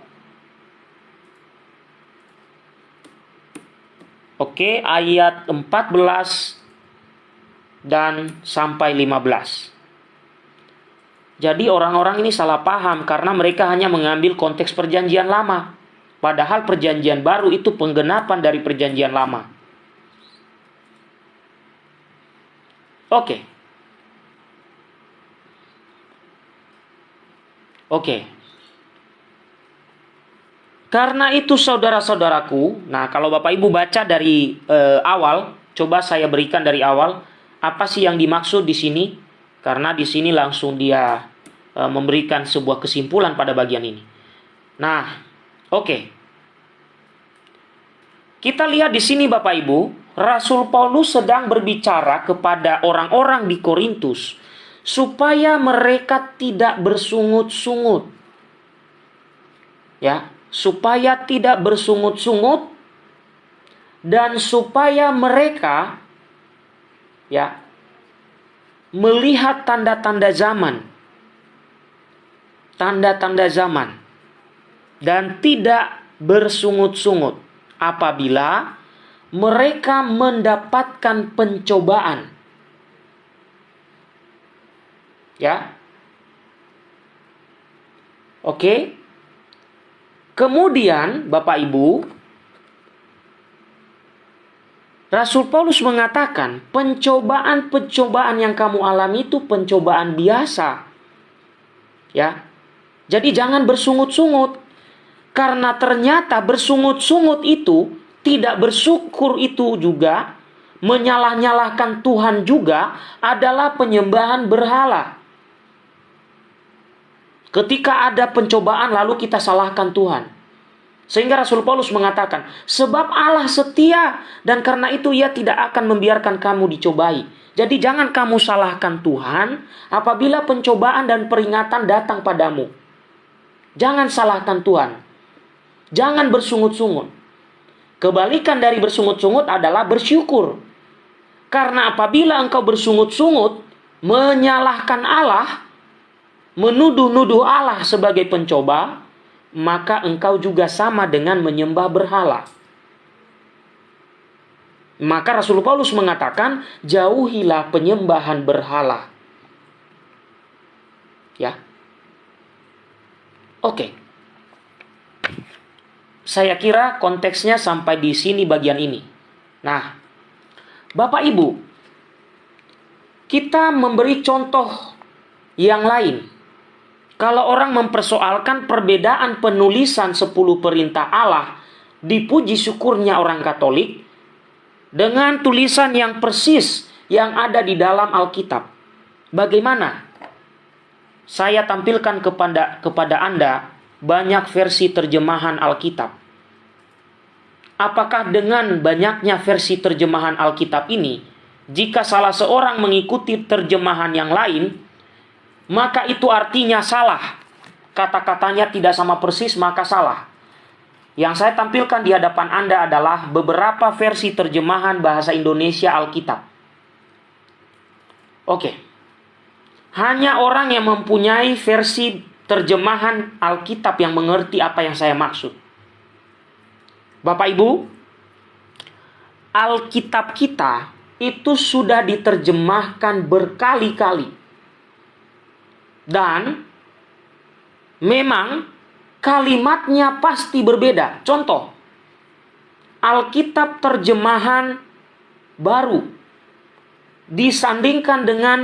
Oke, ayat 14 dan sampai 15. Jadi orang-orang ini salah paham karena mereka hanya mengambil konteks perjanjian lama. Padahal perjanjian baru itu penggenapan dari perjanjian lama. Oke. Oke. Karena itu saudara-saudaraku, nah kalau Bapak Ibu baca dari eh, awal, coba saya berikan dari awal apa sih yang dimaksud di sini? Karena di sini langsung dia eh, memberikan sebuah kesimpulan pada bagian ini. Nah, Oke. Kita lihat di sini Bapak Ibu, Rasul Paulus sedang berbicara kepada orang-orang di Korintus supaya mereka tidak bersungut-sungut. Ya, supaya tidak bersungut-sungut dan supaya mereka ya melihat tanda-tanda zaman. Tanda-tanda zaman dan tidak bersungut-sungut apabila mereka mendapatkan pencobaan. Ya. Oke. Kemudian Bapak Ibu Rasul Paulus mengatakan pencobaan-pencobaan yang kamu alami itu pencobaan biasa. Ya. Jadi jangan bersungut-sungut. Karena ternyata bersungut-sungut itu tidak bersyukur itu juga menyalah-nyalahkan Tuhan juga adalah penyembahan berhala. Ketika ada pencobaan lalu kita salahkan Tuhan. Sehingga Rasul Paulus mengatakan, sebab Allah setia dan karena itu ia tidak akan membiarkan kamu dicobai. Jadi jangan kamu salahkan Tuhan apabila pencobaan dan peringatan datang padamu. Jangan salahkan Tuhan. Jangan bersungut-sungut. Kebalikan dari bersungut-sungut adalah bersyukur. Karena apabila engkau bersungut-sungut, menyalahkan Allah, menuduh-nuduh Allah sebagai pencoba, maka engkau juga sama dengan menyembah berhala. Maka Rasul Paulus mengatakan, jauhilah penyembahan berhala. Ya. Oke. Saya kira konteksnya sampai di sini bagian ini. Nah, Bapak Ibu, kita memberi contoh yang lain. Kalau orang mempersoalkan perbedaan penulisan 10 perintah Allah, dipuji syukurnya orang Katolik dengan tulisan yang persis yang ada di dalam Alkitab. Bagaimana? Saya tampilkan kepada kepada Anda banyak versi terjemahan Alkitab apakah dengan banyaknya versi terjemahan Alkitab ini, jika salah seorang mengikuti terjemahan yang lain, maka itu artinya salah. Kata-katanya tidak sama persis, maka salah. Yang saya tampilkan di hadapan Anda adalah beberapa versi terjemahan bahasa Indonesia Alkitab. Oke. Hanya orang yang mempunyai versi terjemahan Alkitab yang mengerti apa yang saya maksud. Bapak Ibu, Alkitab kita itu sudah diterjemahkan berkali-kali. Dan memang kalimatnya pasti berbeda. Contoh, Alkitab terjemahan baru disandingkan dengan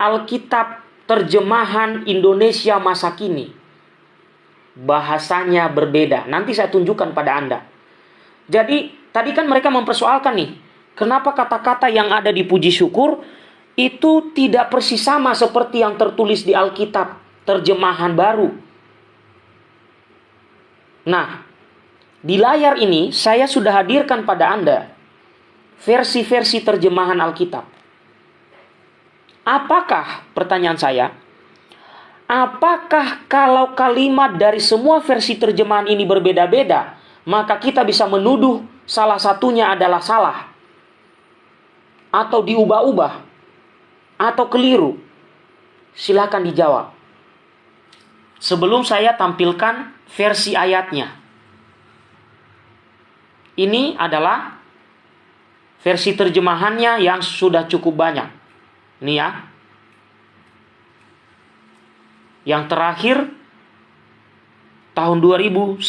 Alkitab terjemahan Indonesia masa kini. bahasanya berbeda. Nanti saya tunjukkan pada Anda. Jadi, tadi kan mereka mempersoalkan nih, kenapa kata-kata yang ada di puji syukur itu tidak persis sama seperti yang tertulis di Alkitab terjemahan baru. Nah, di layar ini saya sudah hadirkan pada Anda versi-versi terjemahan Alkitab. Apakah pertanyaan saya? Apakah kalau kalimat dari semua versi terjemahan ini berbeda-beda, maka kita bisa menuduh salah satunya adalah salah atau diubah-ubah atau keliru? Silakan dijawab. Sebelum saya tampilkan versi ayatnya. Ini adalah versi terjemahannya yang sudah cukup banyak. Ini ya. Yang terakhir tahun 2011.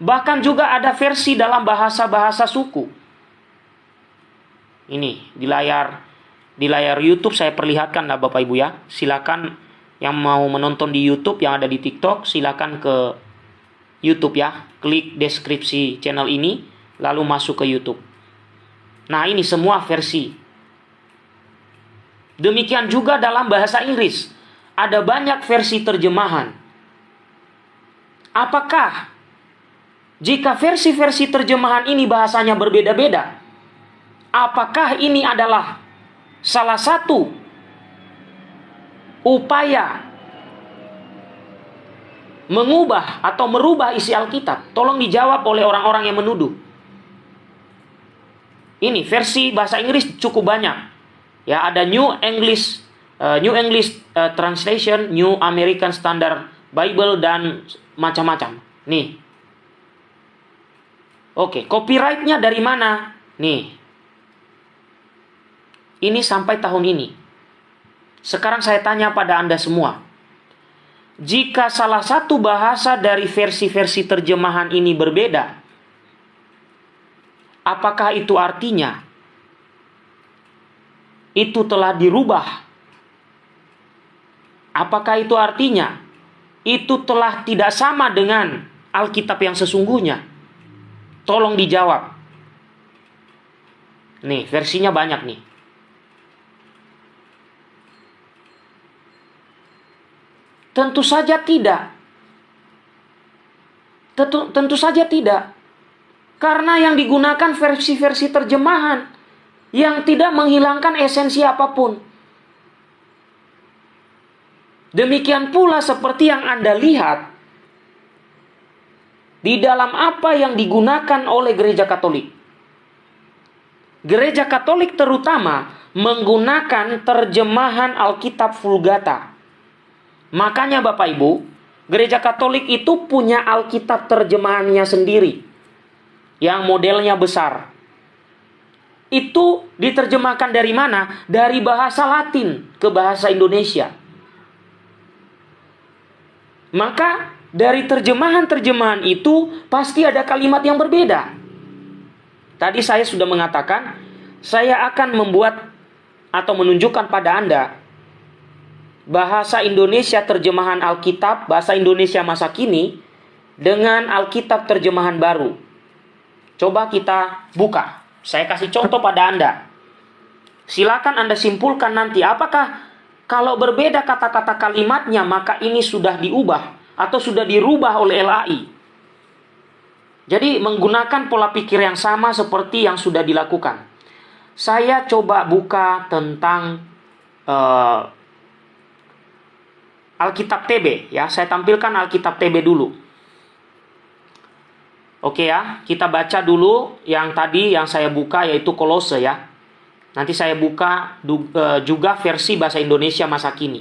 Bahkan juga ada versi dalam bahasa-bahasa suku. Ini di layar di layar YouTube saya perlihatkan lah Bapak Ibu ya. Silakan yang mau menonton di YouTube yang ada di TikTok silakan ke YouTube ya. Klik deskripsi channel ini lalu masuk ke YouTube. Nah, ini semua versi. Demikian juga dalam bahasa Inggris. Ada banyak versi terjemahan. Apakah jika versi-versi terjemahan ini bahasanya berbeda-beda, apakah ini adalah salah satu upaya mengubah atau merubah isi Alkitab? Tolong dijawab oleh orang-orang yang menuduh. Ini versi bahasa Inggris cukup banyak. Ya, ada New English uh, New English uh, Translation, New American Standard Bible dan macam-macam. Nih. Oke, copyrightnya dari mana? Nih. Ini sampai tahun ini. Sekarang saya tanya pada Anda semua jika salah satu bahasa dari versi-versi terjemahan ini berbeda, apakah itu artinya itu telah dirubah? Apakah itu artinya itu telah tidak sama dengan Alkitab yang sesungguhnya? Tolong dijawab. Nih, versinya banyak nih. Tentu saja tidak. Tentu, tentu saja tidak. Karena yang digunakan versi-versi terjemahan yang tidak menghilangkan esensi apa pun. Demikian pula seperti yang Anda lihat di dalam apa yang digunakan oleh gereja Katolik. Gereja Katolik terutama menggunakan terjemahan Alkitab Vulgata Makanya Bapak Ibu, gereja Katolik itu punya Alkitab terjemahannya sendiri. Yang modelnya besar. Itu diterjemahkan dari mana? Dari bahasa Latin ke bahasa Indonesia. Maka dari terjemahan-terjemahan itu pasti ada kalimat yang berbeda. Tadi saya sudah mengatakan, saya akan membuat atau menunjukkan pada Anda bahasa Indonesia terjemahan Alkitab, bahasa Indonesia masa kini, dengan Alkitab terjemahan baru. Coba kita buka. Saya kasih contoh pada Anda. Silakan Anda simpulkan nanti apakah kalau berbeda kata-kata kalimatnya maka ini sudah diubah atau sudah dirubah oleh LAI. Jadi menggunakan pola pikir yang sama seperti yang sudah dilakukan. Saya coba buka tentang uh, Alkitab TB ya. Saya tampilkan Alkitab TB dulu. Oke ya, kita baca dulu yang tadi yang saya buka yaitu Kolose ya. Nanti saya buka e, juga versi bahasa Indonesia masa kini.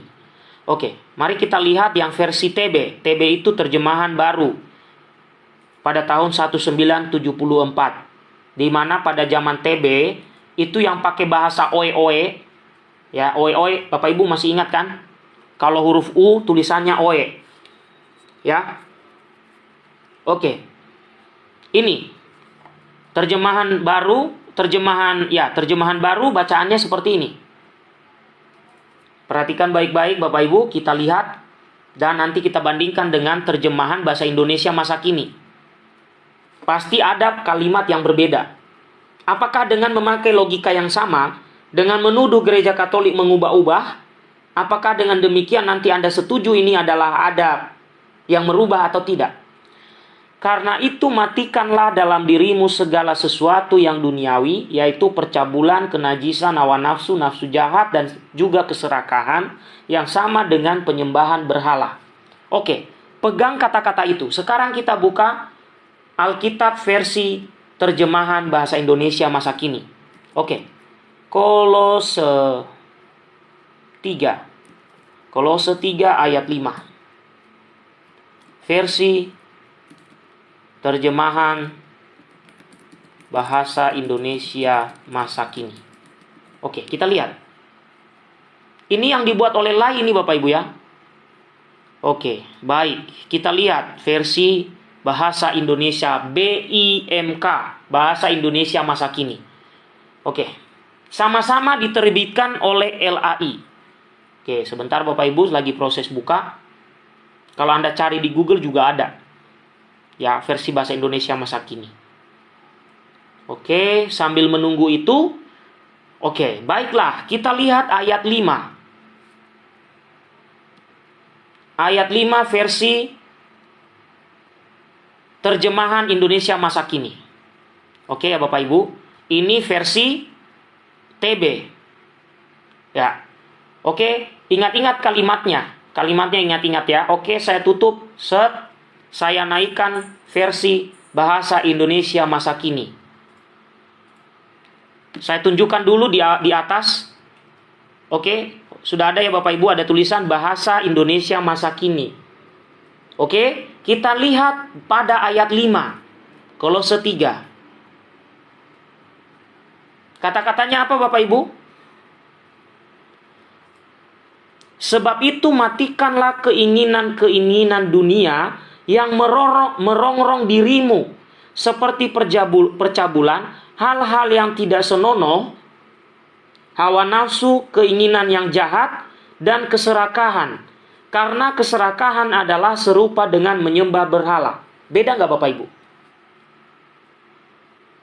Oke, mari kita lihat yang versi TB. TB itu terjemahan baru pada tahun 1974. Di mana pada zaman TB itu yang pakai bahasa oe-oe ya oe-oe Bapak Ibu masih ingat kan? Kalau huruf U tulisannya OE. Ya. Oke. Ini terjemahan baru, terjemahan ya, terjemahan baru bacaannya seperti ini. Perhatikan baik-baik Bapak Ibu, kita lihat dan nanti kita bandingkan dengan terjemahan bahasa Indonesia masa kini. Pasti ada kalimat yang berbeda. Apakah dengan memakai logika yang sama, dengan menuduh gereja Katolik mengubah-ubah, apakah dengan demikian nanti Anda setuju ini adalah adab yang merubah atau tidak? Karena itu matikanlah dalam dirimu segala sesuatu yang duniawi, yaitu percabulan, kenajisan, hawa nafsu, nafsu jahat, dan juga keserakahan yang sama dengan penyembahan berhala. Oke, pegang kata-kata itu. Sekarang kita buka Alkitab versi terjemahan bahasa Indonesia masa kini. Oke, Kolose 3. Kolose 3 ayat 5. Versi terjemahan bahasa Indonesia masa kini. Oke, kita lihat. Ini yang dibuat oleh Lai ini Bapak Ibu ya. Oke, baik. Kita lihat versi bahasa Indonesia BIMK, bahasa Indonesia masa kini. Oke. Sama-sama diterbitkan oleh LAI. Oke, sebentar Bapak Ibu lagi proses buka. Kalau Anda cari di Google juga ada ya versi bahasa Indonesia masa kini. Oke, sambil menunggu itu, oke, baiklah, kita lihat ayat 5. Ayat 5 versi terjemahan Indonesia masa kini. Oke ya Bapak Ibu, ini versi TB. Ya. Oke, ingat-ingat kalimatnya. Kalimatnya ingat-ingat ya. Oke, saya tutup. Set saya naikkan versi bahasa Indonesia masa kini. Saya tunjukkan dulu di, di atas. Oke, sudah ada ya Bapak Ibu ada tulisan bahasa Indonesia masa kini. Oke, kita lihat pada ayat 5. Kolose 3. Kata-katanya apa Bapak Ibu? Sebab itu matikanlah keinginan-keinginan dunia yang merorong, merongrong dirimu seperti perjabul, percabulan, hal-hal yang tidak senonoh, hawa nafsu, keinginan yang jahat, dan keserakahan. Karena keserakahan adalah serupa dengan menyembah berhala. Beda nggak Bapak Ibu?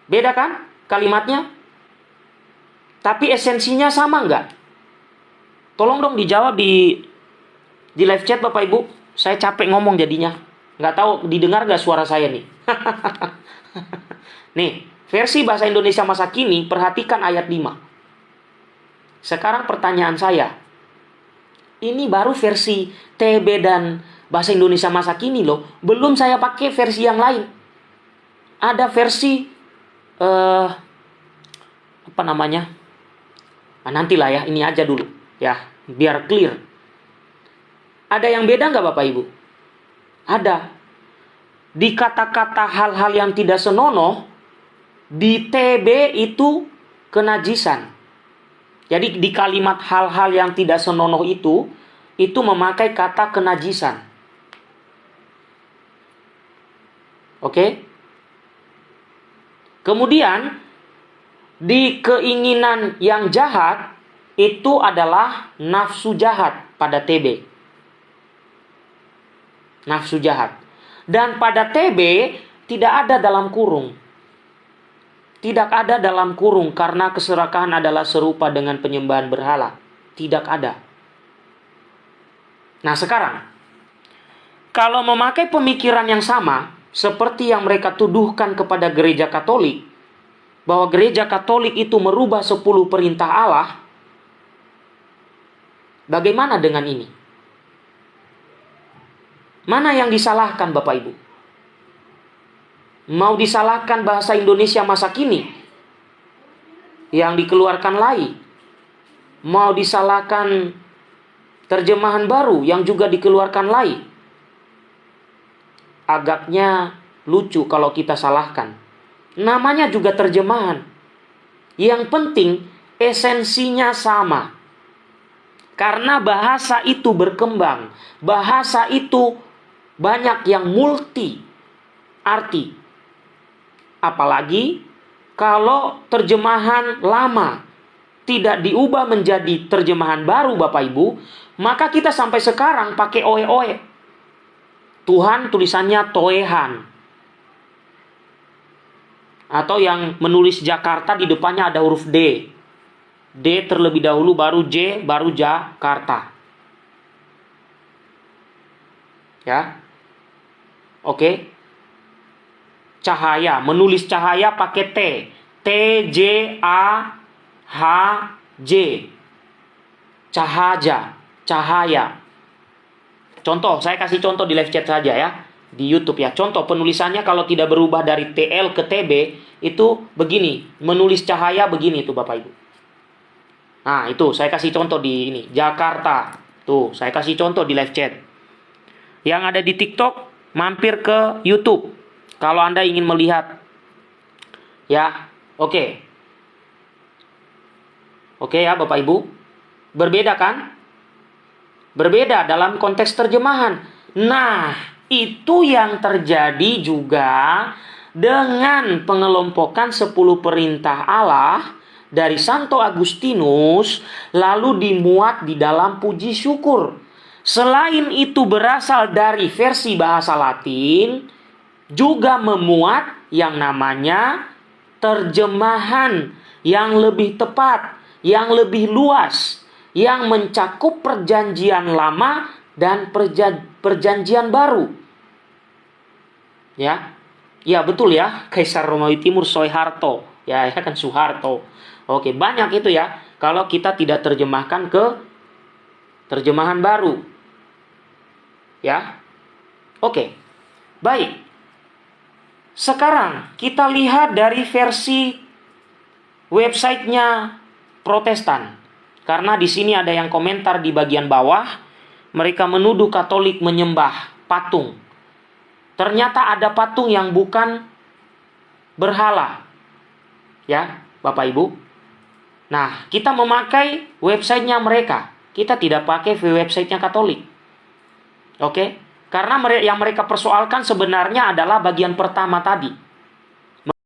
Beda kan kalimatnya? Tapi esensinya sama nggak? Tolong dong dijawab di di live chat Bapak Ibu. Saya capek ngomong jadinya. Nggak tahu didengar nggak suara saya nih. (laughs) nih, versi bahasa Indonesia masa kini, perhatikan ayat 5. Sekarang pertanyaan saya. Ini baru versi TB dan bahasa Indonesia masa kini loh. Belum saya pakai versi yang lain. Ada versi uh, apa namanya? Nah, nantilah ya, ini aja dulu ya, biar clear. Ada yang beda nggak Bapak Ibu? Ada. Di kata-kata hal-hal yang tidak senonoh, di TB itu kenajisan. Jadi di kalimat hal-hal yang tidak senonoh itu, itu memakai kata kenajisan. Oke? Kemudian, di keinginan yang jahat, itu adalah nafsu jahat pada TB nafsu jahat. Dan pada TB tidak ada dalam kurung. Tidak ada dalam kurung karena keserakahan adalah serupa dengan penyembahan berhala. Tidak ada. Nah sekarang, kalau memakai pemikiran yang sama, seperti yang mereka tuduhkan kepada gereja katolik, bahwa gereja katolik itu merubah 10 perintah Allah, bagaimana dengan ini? Mana yang disalahkan Bapak Ibu? Mau disalahkan bahasa Indonesia masa kini yang dikeluarkan lagi? Mau disalahkan terjemahan baru yang juga dikeluarkan lagi? Agaknya lucu kalau kita salahkan. Namanya juga terjemahan. Yang penting esensinya sama. Karena bahasa itu berkembang, bahasa itu banyak yang multi arti. Apalagi kalau terjemahan lama tidak diubah menjadi terjemahan baru Bapak Ibu, maka kita sampai sekarang pakai oe-oe. Tuhan tulisannya Toehan. Atau yang menulis Jakarta di depannya ada huruf D. D terlebih dahulu baru J baru Jakarta. Ya. Oke. Cahaya, menulis cahaya pakai T. T J A H J. Cahaya, cahaya. Contoh, saya kasih contoh di live chat saja ya. Di YouTube ya. Contoh penulisannya kalau tidak berubah dari TL ke TB itu begini. Menulis cahaya begini tuh Bapak Ibu. Nah, itu saya kasih contoh di ini. Jakarta. Tuh, saya kasih contoh di live chat. Yang ada di TikTok, mampir ke YouTube. Kalau Anda ingin melihat. Ya, oke. Okay. Oke okay ya Bapak Ibu. Berbeda kan? Berbeda dalam konteks terjemahan. Nah, itu yang terjadi juga dengan pengelompokan 10 perintah Allah dari Santo Agustinus lalu dimuat di dalam puji syukur. Selain itu berasal dari versi bahasa Latin juga memuat yang namanya terjemahan yang lebih tepat, yang lebih luas yang mencakup perjanjian lama dan perjanjian baru. Ya. Ya, betul ya. Kaisar Romawi Timur Soeharto. Ya, ya kan Soeharto. Oke, banyak itu ya. Kalau kita tidak terjemahkan ke terjemahan baru. Ya. Oke. Baik. Sekarang kita lihat dari versi websitenya Protestan. Karena di sini ada yang komentar di bagian bawah, mereka menuduh Katolik menyembah patung. Ternyata ada patung yang bukan berhala. Ya, Bapak Ibu. Nah, kita memakai websitenya mereka. Kita tidak pakai websitenya Katolik. Oke? Karena yang mereka persoalkan sebenarnya adalah bagian pertama tadi